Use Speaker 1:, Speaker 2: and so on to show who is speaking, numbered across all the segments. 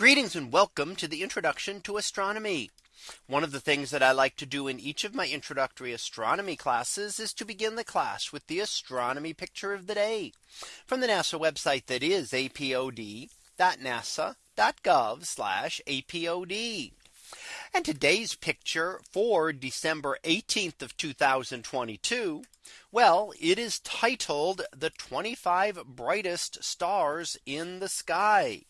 Speaker 1: Greetings and welcome to the introduction to astronomy. One of the things that I like to do in each of my introductory astronomy classes is to begin the class with the astronomy picture of the day from the NASA website that is apod.nasa.gov apod. And today's picture for December 18th of 2022. Well, it is titled the 25 brightest stars in the sky.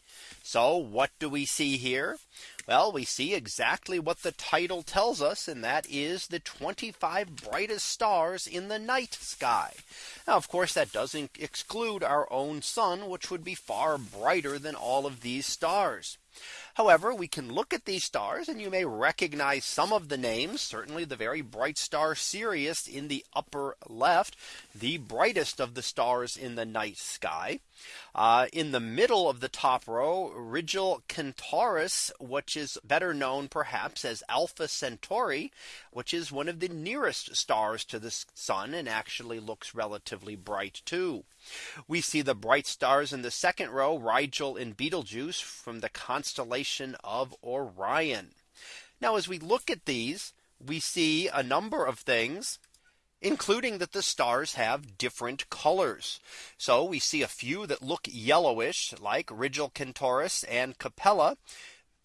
Speaker 1: So what do we see here? Well, we see exactly what the title tells us. And that is the 25 brightest stars in the night sky. Now, of course, that doesn't exclude our own sun, which would be far brighter than all of these stars. However, we can look at these stars and you may recognize some of the names, certainly the very bright star Sirius in the upper left, the brightest of the stars in the night sky. Uh, in the middle of the top row, Rigel Centaurus, which is better known perhaps as Alpha Centauri, which is one of the nearest stars to the sun and actually looks relatively bright too. We see the bright stars in the second row, Rigel and Betelgeuse from the constellation of Orion. Now, as we look at these, we see a number of things including that the stars have different colors. So we see a few that look yellowish like Rigel Centaurus and Capella.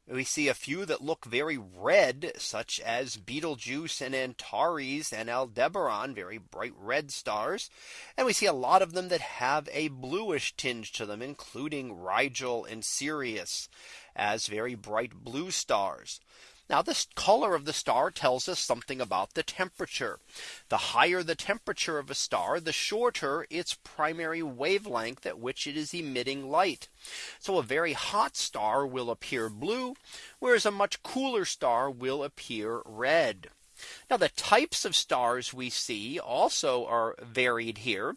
Speaker 1: We see a few that look very red, such as Betelgeuse and Antares and Aldebaran, very bright red stars. And we see a lot of them that have a bluish tinge to them, including Rigel and Sirius as very bright blue stars. Now this color of the star tells us something about the temperature. The higher the temperature of a star, the shorter its primary wavelength at which it is emitting light. So a very hot star will appear blue, whereas a much cooler star will appear red. Now the types of stars we see also are varied here.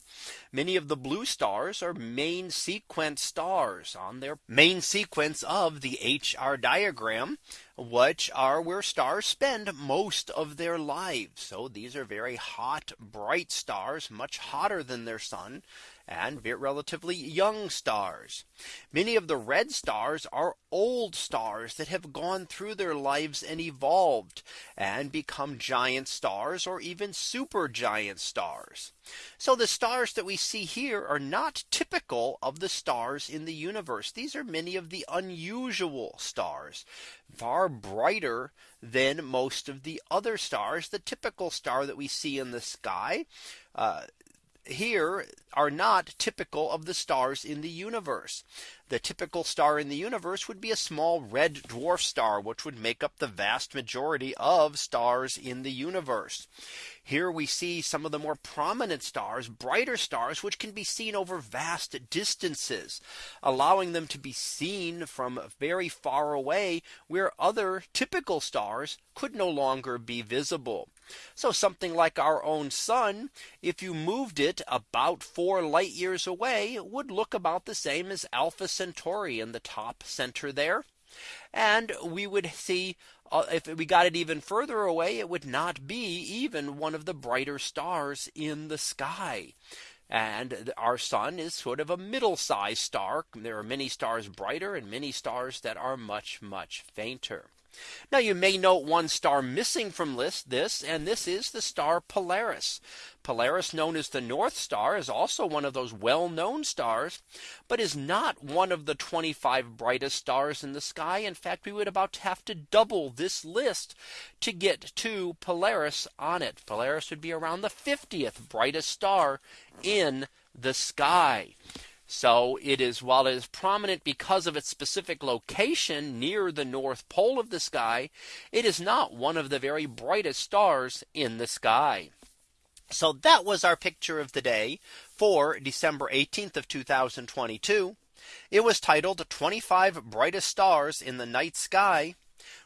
Speaker 1: Many of the blue stars are main sequence stars on their main sequence of the HR diagram, which are where stars spend most of their lives. So these are very hot, bright stars, much hotter than their sun and relatively young stars. Many of the red stars are old stars that have gone through their lives and evolved and become giant giant stars or even supergiant stars. So the stars that we see here are not typical of the stars in the universe. These are many of the unusual stars far brighter than most of the other stars. The typical star that we see in the sky uh, here are not typical of the stars in the universe. The typical star in the universe would be a small red dwarf star, which would make up the vast majority of stars in the universe. Here we see some of the more prominent stars, brighter stars, which can be seen over vast distances, allowing them to be seen from very far away where other typical stars could no longer be visible. So something like our own sun, if you moved it planet about four light years away would look about the same as Alpha Centauri in the top center there. And we would see uh, if we got it even further away, it would not be even one of the brighter stars in the sky. And our sun is sort of a middle sized star. There are many stars brighter and many stars that are much, much fainter. Now you may note one star missing from list this and this is the star Polaris. Polaris known as the North Star is also one of those well known stars, but is not one of the 25 brightest stars in the sky. In fact, we would about have to double this list to get to Polaris on it. Polaris would be around the 50th brightest star in the sky. So it is while it is prominent because of its specific location near the north pole of the sky, it is not one of the very brightest stars in the sky. So that was our picture of the day for December 18th of 2022. It was titled 25 brightest stars in the night sky.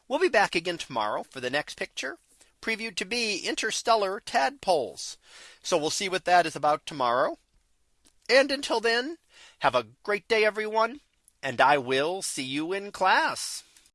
Speaker 1: We'll be back again tomorrow for the next picture previewed to be interstellar tadpoles. So we'll see what that is about tomorrow. And until then, have a great day, everyone, and I will see you in class.